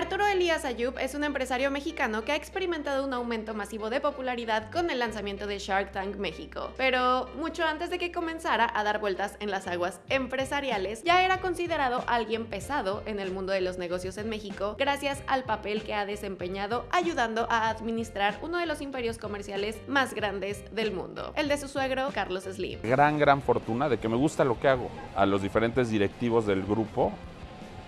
Arturo Elías Ayub es un empresario mexicano que ha experimentado un aumento masivo de popularidad con el lanzamiento de Shark Tank México, pero mucho antes de que comenzara a dar vueltas en las aguas empresariales, ya era considerado alguien pesado en el mundo de los negocios en México gracias al papel que ha desempeñado ayudando a administrar uno de los imperios comerciales más grandes del mundo, el de su suegro Carlos Slim. Gran, gran fortuna de que me gusta lo que hago. A los diferentes directivos del grupo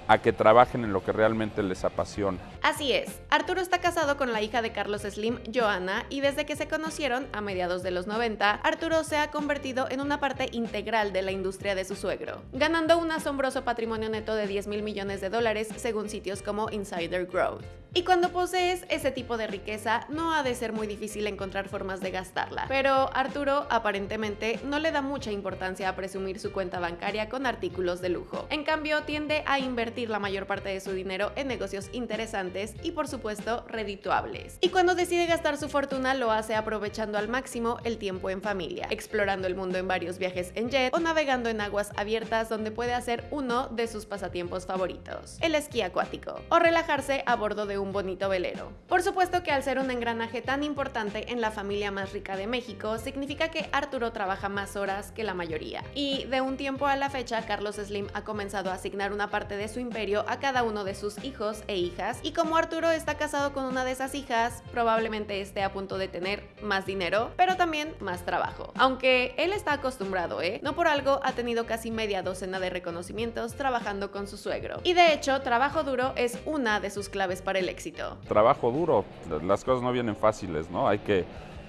a que trabajen en lo que realmente les apasiona. Así es, Arturo está casado con la hija de Carlos Slim, Joana, y desde que se conocieron, a mediados de los 90, Arturo se ha convertido en una parte integral de la industria de su suegro, ganando un asombroso patrimonio neto de 10 mil millones de dólares según sitios como Insider Growth. Y cuando posees ese tipo de riqueza, no ha de ser muy difícil encontrar formas de gastarla. Pero Arturo aparentemente no le da mucha importancia a presumir su cuenta bancaria con artículos de lujo. En cambio, tiende a invertir la mayor parte de su dinero en negocios interesantes y por supuesto redituables. Y cuando decide gastar su fortuna lo hace aprovechando al máximo el tiempo en familia, explorando el mundo en varios viajes en jet o navegando en aguas abiertas donde puede hacer uno de sus pasatiempos favoritos, el esquí acuático, o relajarse a bordo de un bonito velero. Por supuesto que al ser un engranaje tan importante en la familia más rica de México, significa que Arturo trabaja más horas que la mayoría. Y de un tiempo a la fecha, Carlos Slim ha comenzado a asignar una parte de su imperio a cada uno de sus hijos e hijas, y como Arturo está casado con una de esas hijas, probablemente esté a punto de tener más dinero, pero también más trabajo. Aunque él está acostumbrado, ¿eh? No por algo ha tenido casi media docena de reconocimientos trabajando con su suegro. Y de hecho, trabajo duro es una de sus claves para el éxito. Trabajo duro, las cosas no vienen fáciles, ¿no? Hay que,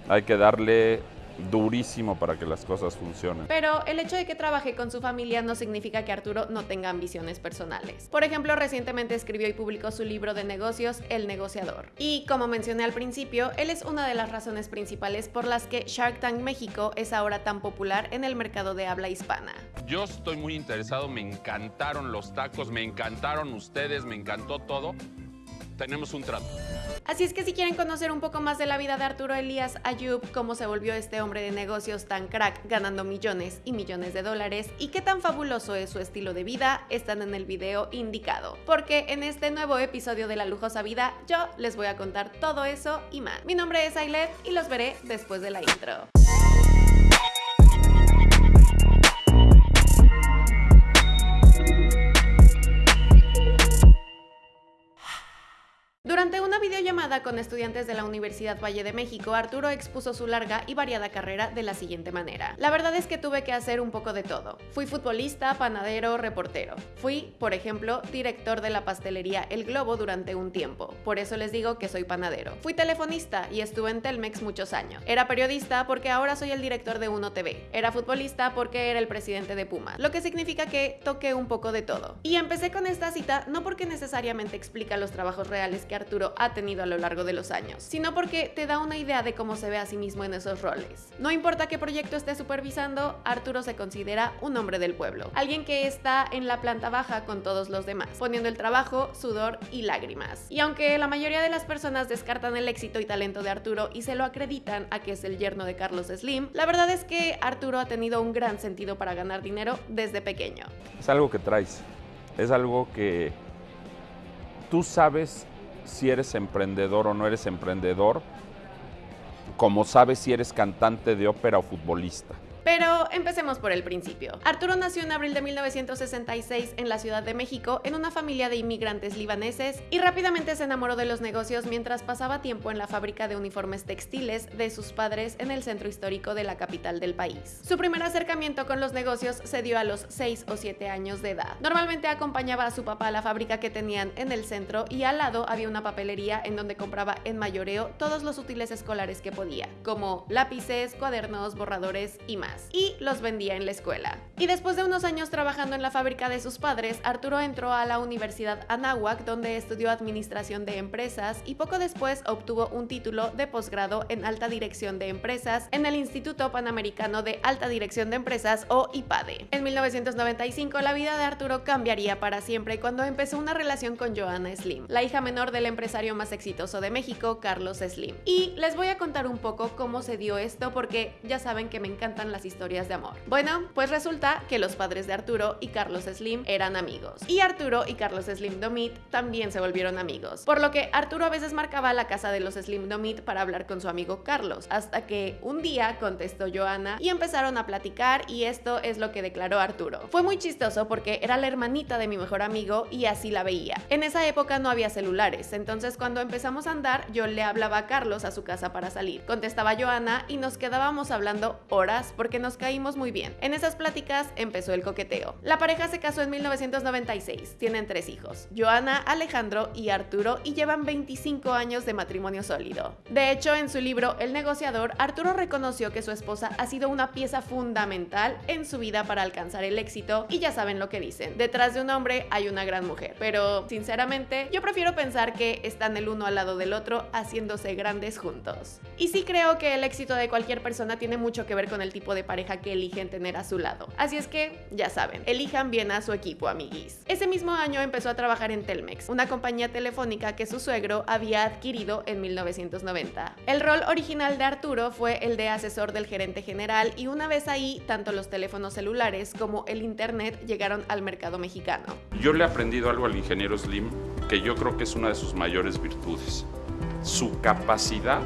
hay que darle durísimo para que las cosas funcionen. Pero el hecho de que trabaje con su familia no significa que Arturo no tenga ambiciones personales. Por ejemplo, recientemente escribió y publicó su libro de negocios, El negociador. Y como mencioné al principio, él es una de las razones principales por las que Shark Tank México es ahora tan popular en el mercado de habla hispana. Yo estoy muy interesado, me encantaron los tacos, me encantaron ustedes, me encantó todo tenemos un trato. Así es que si quieren conocer un poco más de la vida de Arturo Elías Ayub, cómo se volvió este hombre de negocios tan crack ganando millones y millones de dólares y qué tan fabuloso es su estilo de vida, están en el video indicado. Porque en este nuevo episodio de La Lujosa Vida yo les voy a contar todo eso y más. Mi nombre es Ailet y los veré después de la intro. Durante una videollamada con estudiantes de la Universidad Valle de México, Arturo expuso su larga y variada carrera de la siguiente manera. La verdad es que tuve que hacer un poco de todo. Fui futbolista, panadero, reportero. Fui, por ejemplo, director de la pastelería El Globo durante un tiempo. Por eso les digo que soy panadero. Fui telefonista y estuve en Telmex muchos años. Era periodista porque ahora soy el director de Uno TV. Era futbolista porque era el presidente de Puma. Lo que significa que toqué un poco de todo. Y empecé con esta cita no porque necesariamente explica los trabajos reales que Arturo ha tenido a lo largo de los años, sino porque te da una idea de cómo se ve a sí mismo en esos roles. No importa qué proyecto esté supervisando, Arturo se considera un hombre del pueblo, alguien que está en la planta baja con todos los demás, poniendo el trabajo, sudor y lágrimas. Y aunque la mayoría de las personas descartan el éxito y talento de Arturo y se lo acreditan a que es el yerno de Carlos Slim, la verdad es que Arturo ha tenido un gran sentido para ganar dinero desde pequeño. Es algo que traes, es algo que tú sabes si eres emprendedor o no eres emprendedor, como sabes si eres cantante de ópera o futbolista. Pero empecemos por el principio. Arturo nació en abril de 1966 en la Ciudad de México en una familia de inmigrantes libaneses y rápidamente se enamoró de los negocios mientras pasaba tiempo en la fábrica de uniformes textiles de sus padres en el centro histórico de la capital del país. Su primer acercamiento con los negocios se dio a los 6 o 7 años de edad. Normalmente acompañaba a su papá a la fábrica que tenían en el centro y al lado había una papelería en donde compraba en mayoreo todos los útiles escolares que podía, como lápices, cuadernos, borradores y más y los vendía en la escuela. Y después de unos años trabajando en la fábrica de sus padres, Arturo entró a la Universidad Anáhuac donde estudió administración de empresas y poco después obtuvo un título de posgrado en alta dirección de empresas en el Instituto Panamericano de Alta Dirección de Empresas o IPADE. En 1995 la vida de Arturo cambiaría para siempre cuando empezó una relación con Joanna Slim, la hija menor del empresario más exitoso de México, Carlos Slim. Y les voy a contar un poco cómo se dio esto porque ya saben que me encantan las historias de amor. Bueno, pues resulta que los padres de Arturo y Carlos Slim eran amigos. Y Arturo y Carlos Slim Domit también se volvieron amigos. Por lo que Arturo a veces marcaba la casa de los Slim Domit para hablar con su amigo Carlos, hasta que un día contestó Joana y empezaron a platicar y esto es lo que declaró Arturo. Fue muy chistoso porque era la hermanita de mi mejor amigo y así la veía. En esa época no había celulares, entonces cuando empezamos a andar yo le hablaba a Carlos a su casa para salir. Contestaba Joana y nos quedábamos hablando horas porque nos caímos muy bien. En esas pláticas empezó el coqueteo. La pareja se casó en 1996, tienen tres hijos, Joana, Alejandro y Arturo y llevan 25 años de matrimonio sólido. De hecho, en su libro El negociador, Arturo reconoció que su esposa ha sido una pieza fundamental en su vida para alcanzar el éxito y ya saben lo que dicen, detrás de un hombre hay una gran mujer. Pero, sinceramente, yo prefiero pensar que están el uno al lado del otro haciéndose grandes juntos. Y sí creo que el éxito de cualquier persona tiene mucho que ver con el tipo de pareja que eligen tener a su lado. Así es que, ya saben, elijan bien a su equipo, amiguis. Ese mismo año empezó a trabajar en Telmex, una compañía telefónica que su suegro había adquirido en 1990. El rol original de Arturo fue el de asesor del gerente general y una vez ahí, tanto los teléfonos celulares como el internet llegaron al mercado mexicano. Yo le he aprendido algo al ingeniero Slim que yo creo que es una de sus mayores virtudes. Su capacidad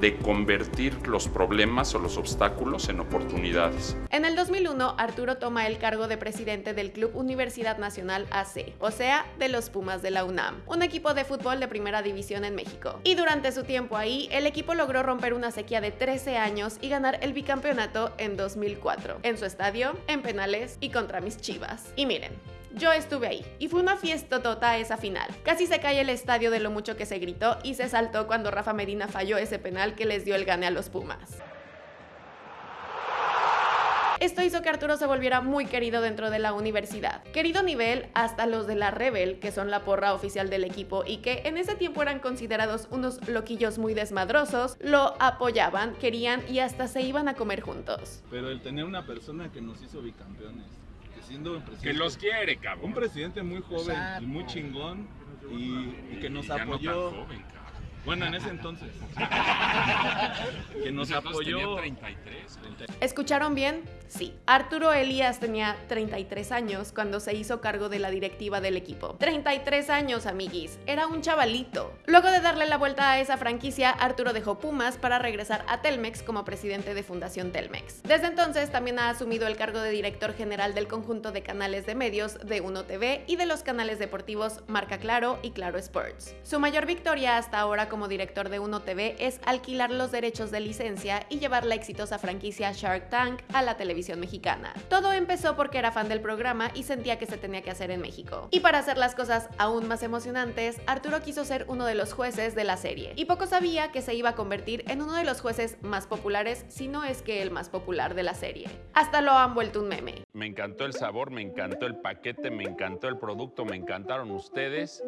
de convertir los problemas o los obstáculos en oportunidades. En el 2001, Arturo toma el cargo de presidente del Club Universidad Nacional AC, o sea, de los Pumas de la UNAM, un equipo de fútbol de primera división en México. Y durante su tiempo ahí, el equipo logró romper una sequía de 13 años y ganar el bicampeonato en 2004, en su estadio, en penales y contra mis chivas. Y miren, yo estuve ahí y fue una fiesta tota esa final. Casi se cae el estadio de lo mucho que se gritó y se saltó cuando Rafa Medina falló ese penal que les dio el gane a los Pumas. Esto hizo que Arturo se volviera muy querido dentro de la universidad. Querido nivel hasta los de la Rebel, que son la porra oficial del equipo y que en ese tiempo eran considerados unos loquillos muy desmadrosos, lo apoyaban, querían y hasta se iban a comer juntos. Pero el tener una persona que nos hizo bicampeones, siendo un presidente, Que los quiere, cabrón. un presidente muy joven y muy chingón y, y que nos Ya no tan apoyó. joven, cabrón. Bueno, en ese entonces. que nos tenía apoyó. 33. güey. ¿Escucharon bien? Sí. Arturo Elías tenía 33 años cuando se hizo cargo de la directiva del equipo. 33 años, amiguis. Era un chavalito. Luego de darle la vuelta a esa franquicia, Arturo dejó Pumas para regresar a Telmex como presidente de Fundación Telmex. Desde entonces también ha asumido el cargo de director general del conjunto de canales de medios de Uno TV y de los canales deportivos Marca Claro y Claro Sports. Su mayor victoria hasta ahora como director de Uno TV es alquilar los derechos de licencia y llevar la exitosa franquicia Shark Tank a la televisión mexicana. Todo empezó porque era fan del programa y sentía que se tenía que hacer en México. Y para hacer las cosas aún más emocionantes, Arturo quiso ser uno de los jueces de la serie. Y poco sabía que se iba a convertir en uno de los jueces más populares, si no es que el más popular de la serie. Hasta lo han vuelto un meme. Me encantó el sabor, me encantó el paquete, me encantó el producto, me encantaron ustedes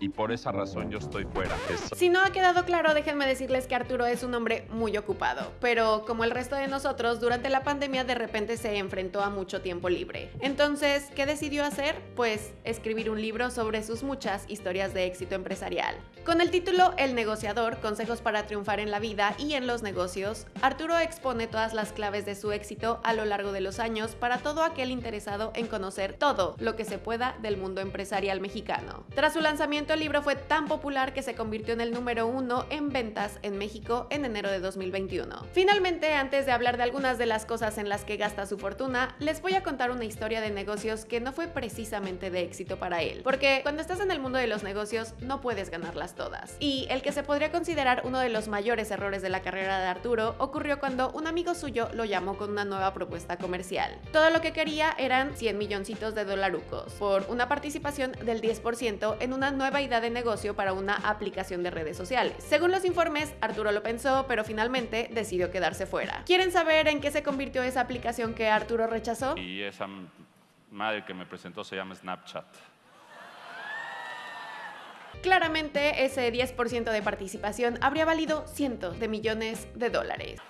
y por esa razón yo estoy fuera. Es- Si no ha quedado claro, déjenme decirles que Arturo es un hombre muy ocupado, pero como el resto de nosotros, durante la pandemia de repente se enfrentó a mucho tiempo libre. Entonces, ¿qué decidió hacer? Pues escribir un libro sobre sus muchas historias de éxito empresarial. Con el título El negociador, consejos para triunfar en la vida y en los negocios, Arturo expone todas las claves de su éxito a lo largo de los años para todo aquel interesado en conocer todo lo que se pueda del mundo empresarial mexicano. Tras su lanzamiento, el libro fue tan popular que se convirtió en el número uno en ventas en México en enero de 2021. Finalmente, antes de hablar de algunas de las cosas en las que gasta su fortuna, les voy a contar una historia de negocios que no fue precisamente de éxito para él. Porque cuando estás en el mundo de los negocios, no puedes ganarlas todas. Y el que se podría considerar uno de los mayores errores de la carrera de Arturo ocurrió cuando un amigo suyo lo llamó con una nueva propuesta comercial. Todo lo que quería eran 100 milloncitos de dolarucos por una participación del 10% en una nueva idea de negocio para una aplicación de redes sociales. Según los informes, Arturo lo pensó, pero finalmente decidió quedarse fuera. ¿Quieren saber en qué se convirtió esa aplicación que Arturo rechazó? Y esa madre que me presentó se llama Snapchat. Claramente, ese 10% de participación habría valido cientos de millones de dólares.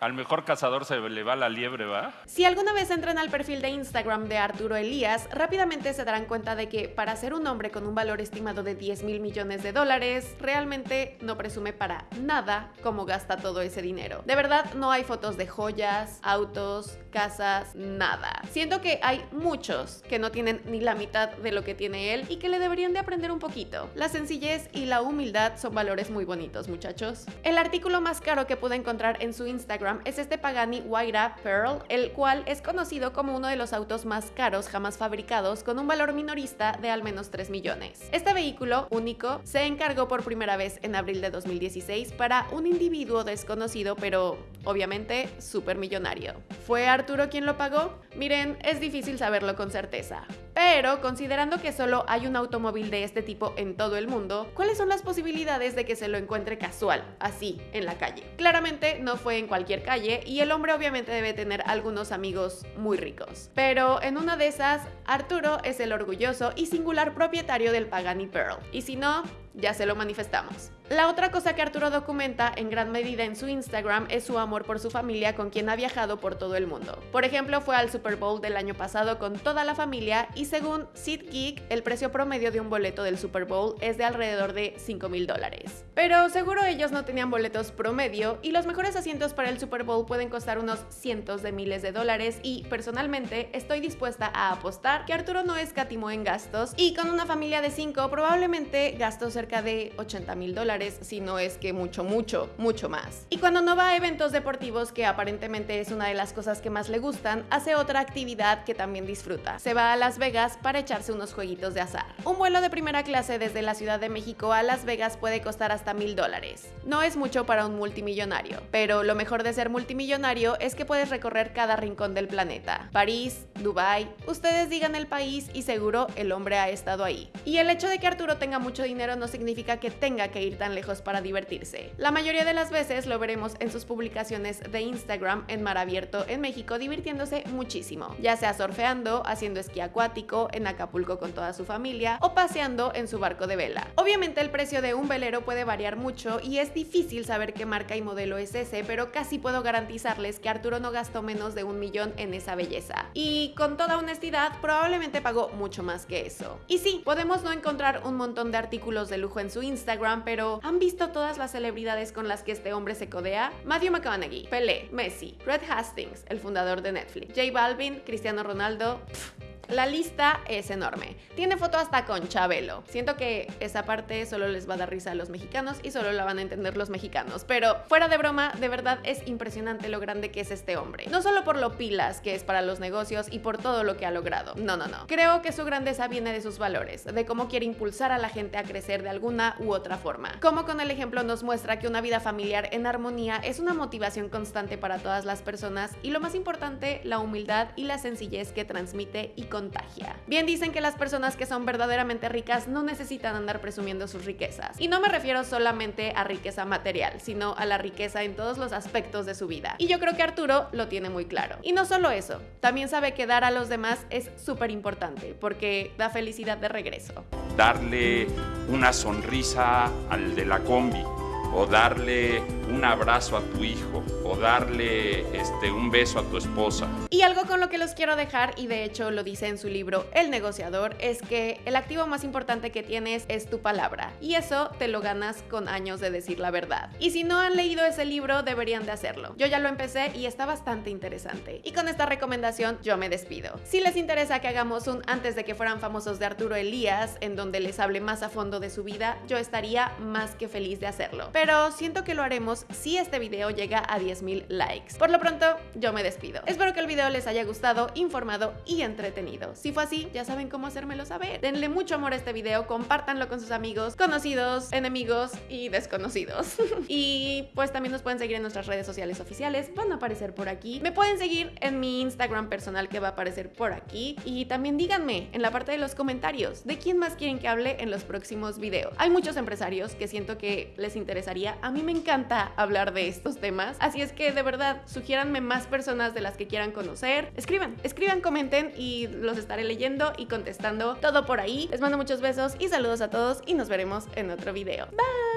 Al mejor cazador se le va la liebre, ¿va? Si alguna vez entran al perfil de Instagram de Arturo Elías, rápidamente se darán cuenta de que para ser un hombre con un valor estimado de 10 mil millones de dólares, realmente no presume para nada cómo gasta todo ese dinero. De verdad, no hay fotos de joyas, autos, casas, nada. Siento que hay muchos que no tienen ni la mitad de lo que tiene él y que le deberían de aprender un poquito. La sencillez y la humildad son valores muy bonitos, muchachos. El artículo más caro que pude encontrar en su Instagram es este Pagani Huayra Pearl, el cual es conocido como uno de los autos más caros jamás fabricados con un valor minorista de al menos 3 millones. Este vehículo único se encargó por primera vez en abril de 2016 para un individuo desconocido pero obviamente súper millonario. ¿Fue Arturo quien lo pagó? Miren, es difícil saberlo con certeza. Pero considerando que solo hay un automóvil de este tipo en todo el mundo, ¿cuáles son las posibilidades de que se lo encuentre casual, así, en la calle? Claramente no fue en cualquier calle y el hombre obviamente debe tener algunos amigos muy ricos. Pero en una de esas, Arturo es el orgulloso y singular propietario del Pagani Pearl. Y si no, ya se lo manifestamos. La otra cosa que Arturo documenta en gran medida en su Instagram es su amor por su familia con quien ha viajado por todo el mundo. Por ejemplo, fue al Super Bowl del año pasado con toda la familia y según SeatGeek, el precio promedio de un boleto del Super Bowl es de alrededor de 5 mil dólares. Pero seguro ellos no tenían boletos promedio y los mejores asientos para el Super Bowl pueden costar unos cientos de miles de dólares y personalmente estoy dispuesta a apostar que Arturo no escatimó en gastos y con una familia de 5 probablemente gastó cerca de 80 mil dólares, si no es que mucho, mucho, mucho más. Y cuando no va a eventos deportivos, que aparentemente es una de las cosas que más le gustan, hace otra actividad que también disfruta. Se va a Las Vegas para echarse unos jueguitos de azar. Un vuelo de primera clase desde la Ciudad de México a Las Vegas puede costar hasta mil dólares. No es mucho para un multimillonario, pero lo mejor de ser multimillonario es que puedes recorrer cada rincón del planeta. París, Dubai, ustedes digan el país y seguro el hombre ha estado ahí. Y el hecho de que Arturo tenga mucho dinero no significa que tenga que ir tan lejos para divertirse. La mayoría de las veces lo veremos en sus publicaciones de Instagram en mar abierto en México divirtiéndose muchísimo, ya sea surfeando, haciendo esquí acuático, en Acapulco con toda su familia o paseando en su barco de vela. Obviamente el precio de un velero puede variar mucho y es difícil saber qué marca y modelo es ese, pero casi puedo garantizarles que Arturo no gastó menos de un millón en esa belleza. Y con toda honestidad, probablemente pagó mucho más que eso. Y sí, podemos no encontrar un montón de artículos de lujo en su Instagram, pero ¿han visto todas las celebridades con las que este hombre se codea? Matthew McConaughey, Pelé, Messi, Red Hastings, el fundador de Netflix, J Balvin, Cristiano Ronaldo. La lista es enorme. Tiene foto hasta con Chabelo. Siento que esa parte solo les va a dar risa a los mexicanos y solo la van a entender los mexicanos. Pero fuera de broma, de verdad es impresionante lo grande que es este hombre. No solo por lo pilas que es para los negocios y por todo lo que ha logrado. No, no, no. Creo que su grandeza viene de sus valores, de cómo quiere impulsar a la gente a crecer de alguna u otra forma. Como con el ejemplo nos muestra que una vida familiar en armonía es una motivación constante para todas las personas y lo más importante, la humildad y la sencillez que transmite y Bien dicen que las personas que son verdaderamente ricas no necesitan andar presumiendo sus riquezas. Y no me refiero solamente a riqueza material, sino a la riqueza en todos los aspectos de su vida. Y yo creo que Arturo lo tiene muy claro. Y no solo eso, también sabe que dar a los demás es súper importante, porque da felicidad de regreso. Darle una sonrisa al de la combi o darle un abrazo a tu hijo o darle este, un beso a tu esposa. Y algo con lo que los quiero dejar, y de hecho lo dice en su libro El negociador, es que el activo más importante que tienes es tu palabra. Y eso te lo ganas con años de decir la verdad. Y si no han leído ese libro, deberían de hacerlo. Yo ya lo empecé y está bastante interesante. Y con esta recomendación yo me despido. Si les interesa que hagamos un antes de que fueran famosos de Arturo Elías, en donde les hable más a fondo de su vida, yo estaría más que feliz de hacerlo. Pero siento que lo haremos si este video llega a 10.000 likes. Por lo pronto, yo me despido. Espero que el video les haya gustado, informado y entretenido. Si fue así, ya saben cómo hacérmelo saber. Denle mucho amor a este video, compártanlo con sus amigos, conocidos, enemigos y desconocidos. y pues también nos pueden seguir en nuestras redes sociales oficiales, van a aparecer por aquí. Me pueden seguir en mi Instagram personal que va a aparecer por aquí. Y también díganme en la parte de los comentarios de quién más quieren que hable en los próximos videos. Hay muchos empresarios que siento que les A mí me encanta hablar de estos temas. Así es que de verdad, sugiéranme más personas de las que quieran conocer. Escriban, escriban, comenten y los estaré leyendo y contestando todo por ahí. Les mando muchos besos y saludos a todos y nos veremos en otro video. Bye.